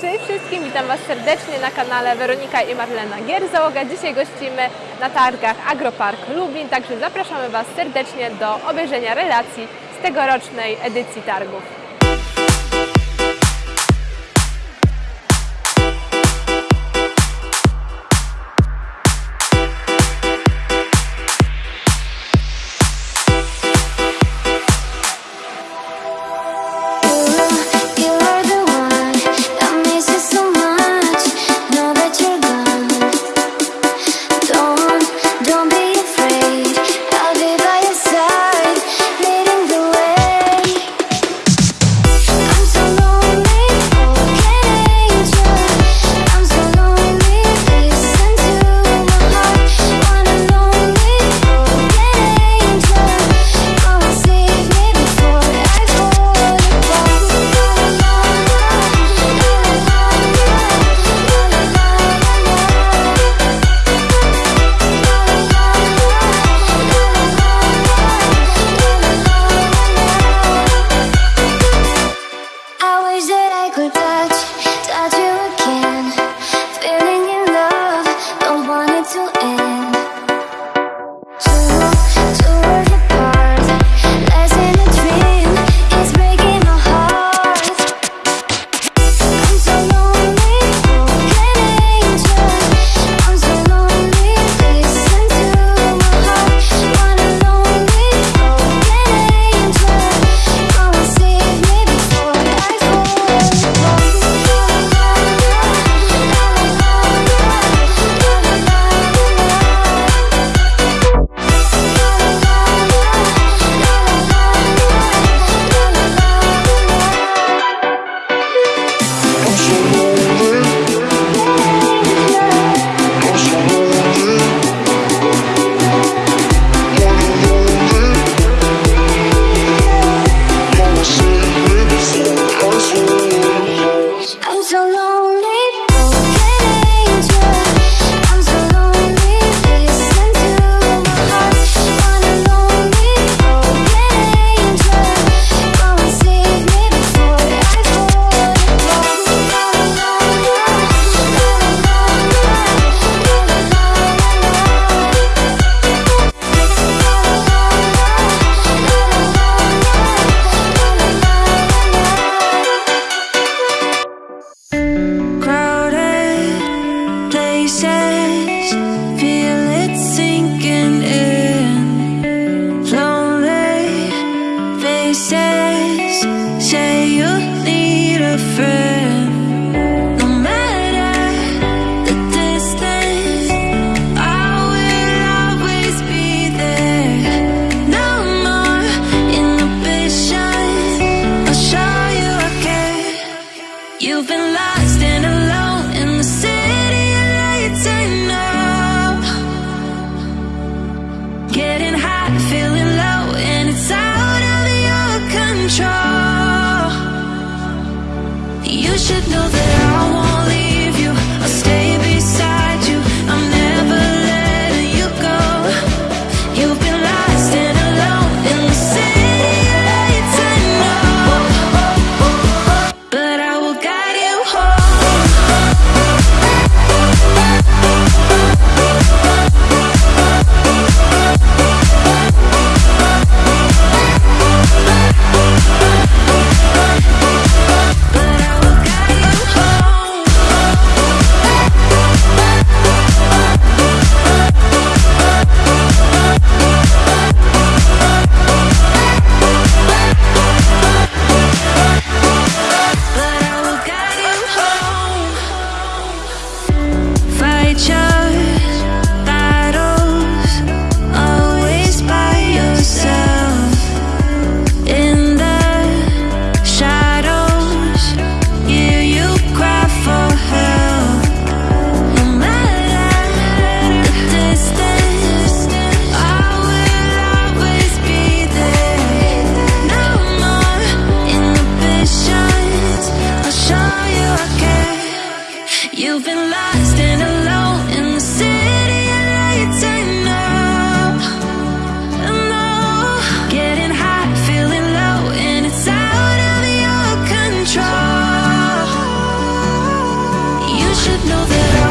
Cześć wszystkim, witam Was serdecznie na kanale Weronika i Marlena Gierzałoga. Dzisiaj gościmy na targach Agropark Lublin, także zapraszamy Was serdecznie do obejrzenia relacji z tegorocznej edycji targów. bodies that I could touch. Say you should know that I want should know that